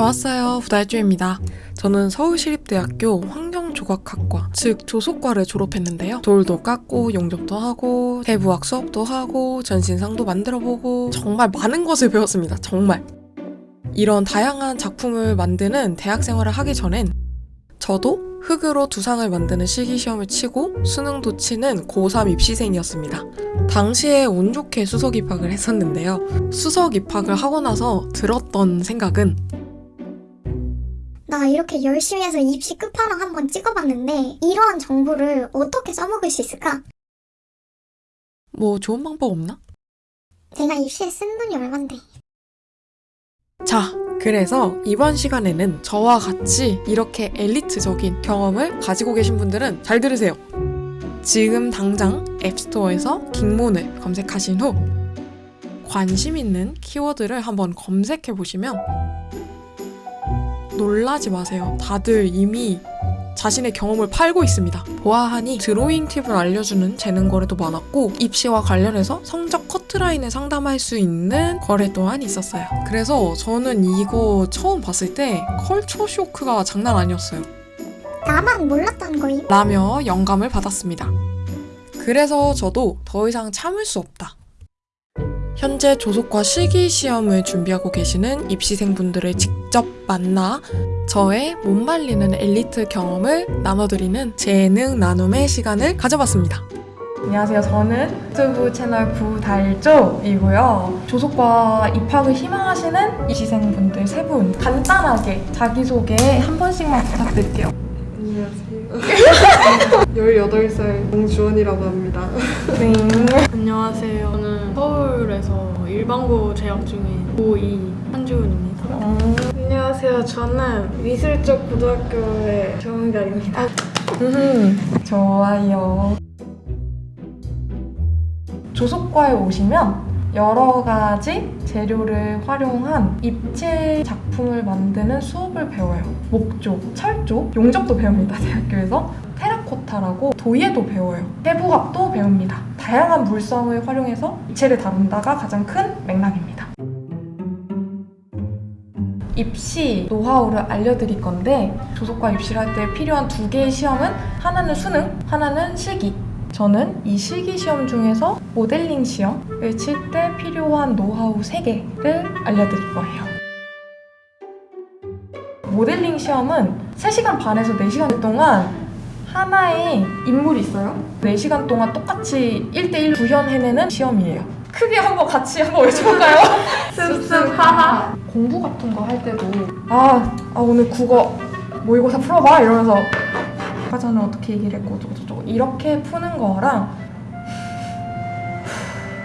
좋았어요. 부달주입니다. 저는 서울시립대학교 환경조각학과, 즉 조속과를 졸업했는데요. 돌도 깎고, 용접도 하고, 대부학 수업도 하고, 전신상도 만들어보고, 정말 많은 것을 배웠습니다. 정말. 이런 다양한 작품을 만드는 대학 생활을 하기 전엔 저도 흙으로 두상을 만드는 실기시험을 치고 수능도 치는 고3 입시생이었습니다. 당시에 운 좋게 수석 입학을 했었는데요. 수석 입학을 하고 나서 들었던 생각은 나 이렇게 열심히 해서 입시 끝판왕 한번 찍어봤는데 이러한 정보를 어떻게 써먹을 수 있을까? 뭐 좋은 방법 없나? 제가 입시에 쓴 돈이 얼만데 자, 그래서 이번 시간에는 저와 같이 이렇게 엘리트적인 경험을 가지고 계신 분들은 잘 들으세요. 지금 당장 앱스토어에서 킹몬을 검색하신 후 관심 있는 키워드를 한번 검색해 보시면 놀라지 마세요. 다들 이미 자신의 경험을 팔고 있습니다. 보아하니 드로잉 팁을 알려주는 재능 거래도 많았고 입시와 관련해서 성적 커트라인을 상담할 수 있는 거래 또한 있었어요. 그래서 저는 이거 처음 봤을 때 컬처 쇼크가 장난 아니었어요. 나만 몰랐던 거임? 라며 영감을 받았습니다. 그래서 저도 더 이상 참을 수 없다. 현재 조속과 실기 시험을 준비하고 계시는 입시생분들을 직접 만나 저의 못 말리는 엘리트 경험을 나눠드리는 재능 나눔의 시간을 가져봤습니다. 안녕하세요. 저는 유튜브 채널 부달조이고요. 조속과 입학을 희망하시는 입시생분들 세 분 간단하게 자기소개 한 번씩만 부탁드릴게요. 안녕하세요. 18살 공주원이라고 합니다. 네. 안녕하세요. 저는 서울에서 일반고 재학 중인 고2 한주은입니다. 안녕하세요. 저는 미술적 고등학교의 정은결입니다. 음, 좋아요. 조속과에 오시면 여러 가지 재료를 활용한 입체 작품을 만드는 수업을 배워요. 목조, 철조, 용접도 배웁니다. 대학교에서. 테라코타라고 도예도 배워요. 해부학도 배웁니다. 다양한 물성을 활용해서 입체를 다룬다가 가장 큰 맥락입니다. 입시 노하우를 알려드릴 건데 조속과 입시를 할 때 필요한 두 개의 시험은 하나는 수능, 하나는 실기. 저는 이 실기 시험 중에서 모델링 시험을 칠 때 필요한 노하우 3개를 알려드릴 거예요. 모델링 시험은 3시간 반에서 4시간 동안 하나의 인물이 있어요. 4시간 동안 똑같이 1대1 구현해내는 시험이에요. 크게 한번 같이 한번 외쳐볼까요? 습습 하하. 공부 같은 거 할 때도 아, 아 오늘 국어 모의고사 풀어봐 이러면서 아까 전에 어떻게 얘기를 했고 저저저 이렇게 푸는 거랑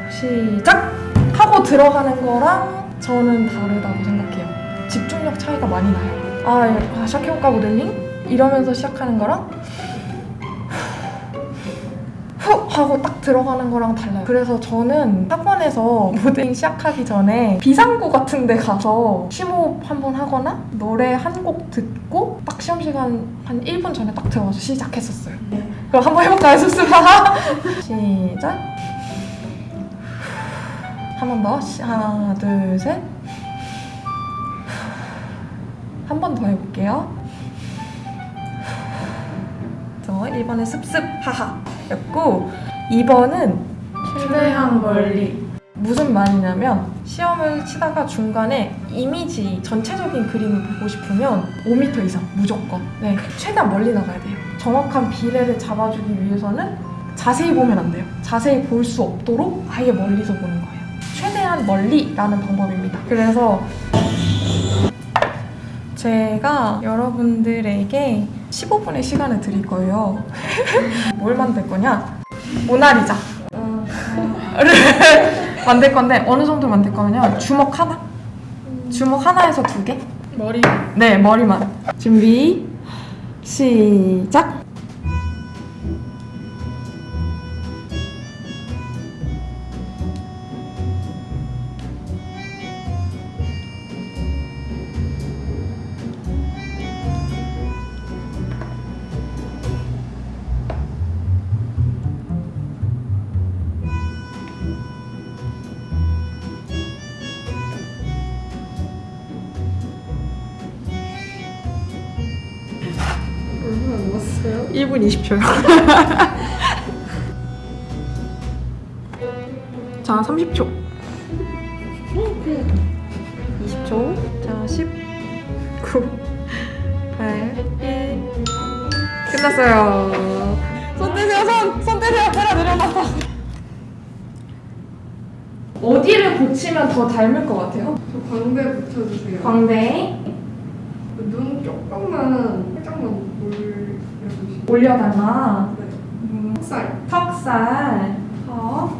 시작 하고 들어가는 거랑 저는 다르다고 생각해요. 집중력 차이가 많이 나요. 아, 예. 아 시작해볼까 모델링 이러면서 시작하는 거랑 후 하고 딱 들어가는 거랑 달라요. 그래서 저는 학원에서 모델링 시작하기 전에 비상구 같은 데 가서 심호흡 한번 하거나 노래 한 곡 듣고 딱 시험 시간 한 1분 전에 딱 들어가서 시작했었어요. 그럼 한번 해볼까요, 습습하 시작. 한 번 더. 시- 하나, 둘, 셋. 한 번 더 해볼게요. 저 1번은 습습 하하 였고 2번은 최대한 멀리. 무슨 말이냐면 시험을 치다가 중간에 이미지 전체적인 그림을 보고 싶으면 5m 이상 무조건. 네 최대한 멀리 나가야 돼요. 정확한 비례를 잡아주기 위해서는 자세히 보면 안 돼요. 자세히 볼 수 없도록 아예 멀리서 보는 거예요. 최대한 멀리라는 방법입니다. 그래서 제가 여러분들에게 15분의 시간을 드릴 거예요 뭘 만들 거냐 모나리자 를 만들 건데 어느 정도 만들 거냐면 주먹 하나? 주먹 하나에서 두 개? 머리. 네, 머리만. 준비, 시작! 1분 20초요. 자, 30초. 20초. 자, 10, 9, 8, 1. 끝났어요. 손 떼세요, 손! 손 떼세요! 내려, 내려놔. 어디를 고치면 더 닮을 것 같아요? 저 광대 붙여주세요. 광대 눈 조금만 올려다가 네. 살. 턱살 턱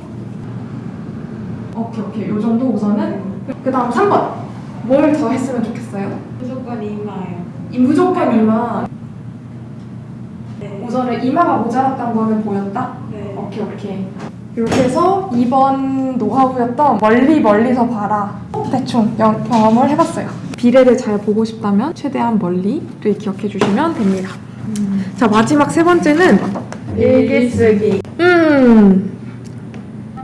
오케이 오케이 요 정도 우선은 그 다음 3번 뭘 더 했으면 좋겠어요? 무조건 이마예요. 이 무조건 이마 네. 우선은 이마가 모자랐던 거는 보였다? 네. 오케이 오케이 이렇게 해서 2번 노하우였던 멀리 멀리서 봐라 대충 영- 경험을 해봤어요 비례를 잘 보고 싶다면 최대한 멀리를 기억해 주시면 됩니다 자 마지막 세 번째는 일기 쓰기. 음,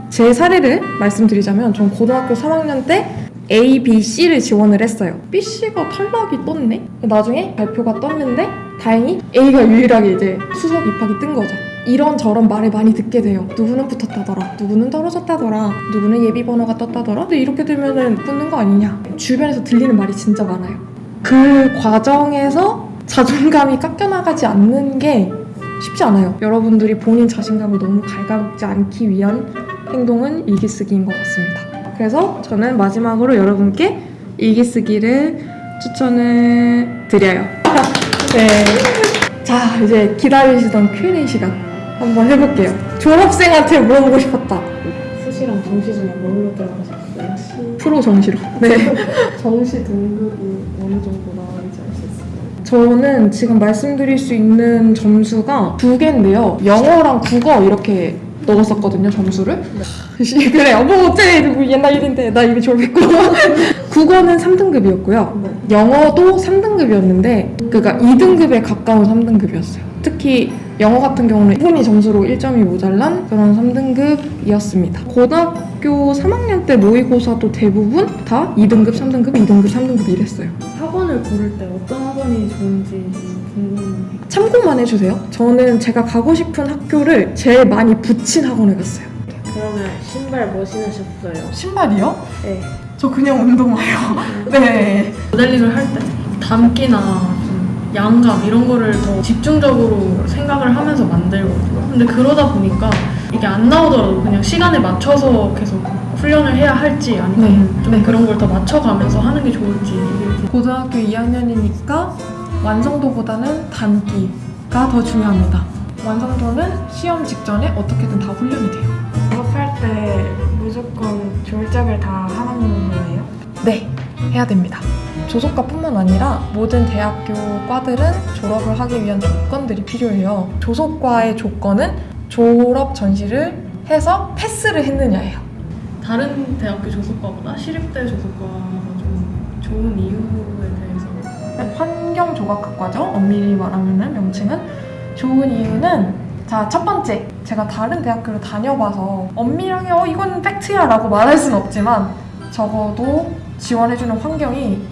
제 사례를 말씀드리자면 전 고등학교 3학년 때 A, B, C를 지원을 했어요. B, C가 탈락이 떴네? 나중에 발표가 떴는데 다행히 A가 유일하게 이제 수석 입학이 뜬 거죠. 이런저런 말을 많이 듣게 돼요. 누구는 붙었다더라. 누구는 떨어졌다더라. 누구는 예비 번호가 떴다더라. 근데 이렇게 되면은 붙는 거 아니냐. 주변에서 들리는 말이 진짜 많아요. 그 과정에서 자존감이 깎여나가지 않는 게 쉽지 않아요. 여러분들이 본인 자신감을 너무 갉아먹지 않기 위한 행동은 일기쓰기인 것 같습니다. 그래서 저는 마지막으로 여러분께 일기쓰기를 추천을 드려요. 네. 자, 이제 기다리시던 Q&A 시간 한번 해볼게요. 졸업생한테 물어보고 싶었다. 수시랑 정시 중에 뭘로 들어가셨어요? 프로 정시로. 네. 정시 등급이 어느 정도 나오는지 수 있을까요? 저는 지금 말씀드릴 수 있는 점수가 두 개인데요. 영어랑 국어 이렇게 넣었었거든요, 점수를. 그래, 뭐 어째 뭐 옛날 일인데 나 이미 졸업했고. 국어는 3등급이었고요. 영어도 3등급이었는데 그러니까 2등급에 가까운 3등급이었어요. 특히 영어 같은 경우는 분이 점수로 1점이 모자란 그런 3등급이었습니다. 고등학교 3학년 때 모의고사도 대부분 다 2등급, 3등급, 2등급, 3등급 이랬어요. 학원을 고를 때 어떤 학원이 좋은지 궁금해요. 참고만 해주세요. 저는 제가 가고 싶은 학교를 제일 많이 붙인 학원에 갔어요. 그러면 신발 뭐 신으셨어요? 신발이요? 네. 저 그냥 운동화요. 네. 모델링을 할 때 담기나 좀 양감 이런 거를 더 집중적으로 생각을 하면서 만들거든요. 근데 그러다 보니까 이게 안 나오더라도 그냥 시간에 맞춰서 계속 훈련을 해야 할지 아니면 네. 좀 네. 그런 걸 더 맞춰가면서 하는 게 좋을지 고등학교 2학년이니까 완성도보다는 단기가 더 중요합니다. 완성도는 시험 직전에 어떻게든 다 훈련이 돼요. 졸업할 때 무조건 졸작을 다 하는 거예요? 네, 해야 됩니다. 조속과뿐만 아니라 모든 대학교 과들은 졸업을 하기 위한 조건들이 필요해요. 조속과의 조건은 졸업 전시를 해서 패스를 했느냐예요. 다른 대학교 조속과보다 시립대 조속과가 좀 좋은 이유에 대해서 환경조각학과죠. 엄밀히 말하면 명칭은 좋은 이유는 자 첫 번째 제가 다른 대학교를 다녀봐서 엄밀하게 어 이건 팩트야 라고 말할 수는 없지만 적어도 지원해주는 환경이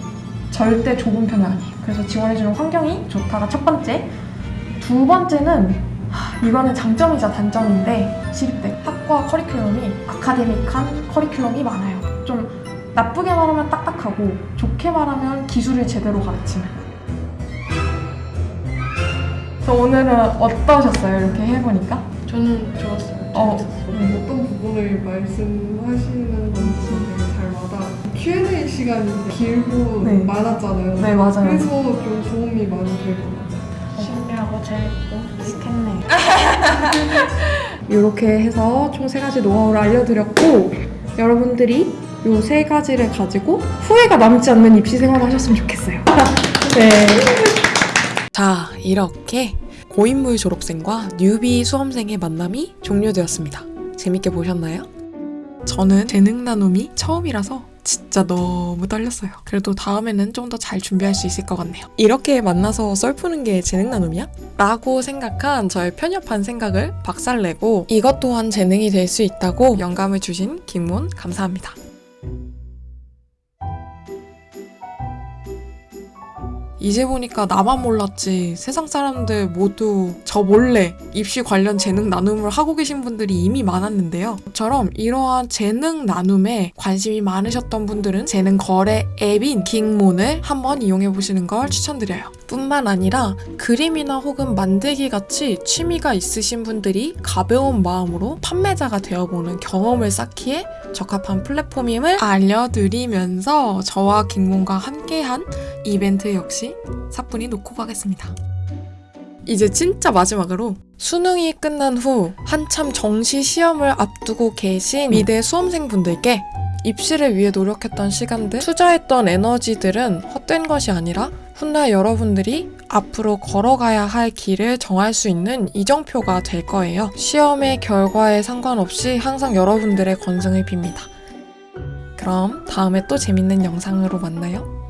절대 좁은 편이 아니에요. 그래서 지원해주는 환경이 좋다가 첫 번째. 두 번째는 하, 이거는 장점이자 단점인데 시립대 학과 커리큘럼이 아카데믹한 커리큘럼이 많아요. 좀 나쁘게 말하면 딱딱하고 좋게 말하면 기술을 제대로 가르치는. 저 오늘은 어떠셨어요? 이렇게 해보니까? 저는 좋았어요. 어. 어떤 부분을 말씀하시는 건지. Q&A 시간이 길고 네. 많았잖아요. 네, 맞아요. 그래서 좀 도움이 많이 될것 같아요. 신기하고 재밌고 익숙했네요. 이렇게 해서 총 세 가지 노하우를 알려드렸고 여러분들이 이 세 가지를 가지고 후회가 남지 않는 입시 생활을 하셨으면 좋겠어요. 네. 자, 이렇게 고인물 졸업생과 뉴비 수험생의 만남이 종료되었습니다. 재밌게 보셨나요? 저는 재능 나눔이 처음이라서 진짜 너무 떨렸어요. 그래도 다음에는 좀 더 잘 준비할 수 있을 것 같네요. 이렇게 만나서 썰 푸는 게 재능 나눔이야? 라고 생각한 저의 편협한 생각을 박살내고 이것 또한 재능이 될 수 있다고 영감을 주신 김문 감사합니다. 이제 보니까 나만 몰랐지 세상 사람들 모두 저 몰래 입시 관련 재능 나눔을 하고 계신 분들이 이미 많았는데요. 저처럼 이러한 재능 나눔에 관심이 많으셨던 분들은 재능 거래 앱인 긱몬을 한번 이용해 보시는 걸 추천드려요. 뿐만 아니라 그림이나 혹은 만들기 같이 취미가 있으신 분들이 가벼운 마음으로 판매자가 되어보는 경험을 쌓기에 적합한 플랫폼임을 알려드리면서 저와 긱몬과 함께한 이벤트 역시 사뿐히 놓고 가겠습니다. 이제 진짜 마지막으로 수능이 끝난 후 한참 정시 시험을 앞두고 계신 미대 수험생분들께 입시를 위해 노력했던 시간들, 투자했던 에너지들은 헛된 것이 아니라 훗날 여러분들이 앞으로 걸어가야 할 길을 정할 수 있는 이정표가 될 거예요. 시험의 결과에 상관없이 항상 여러분들의 건승을 빕니다. 그럼 다음에 또 재밌는 영상으로 만나요.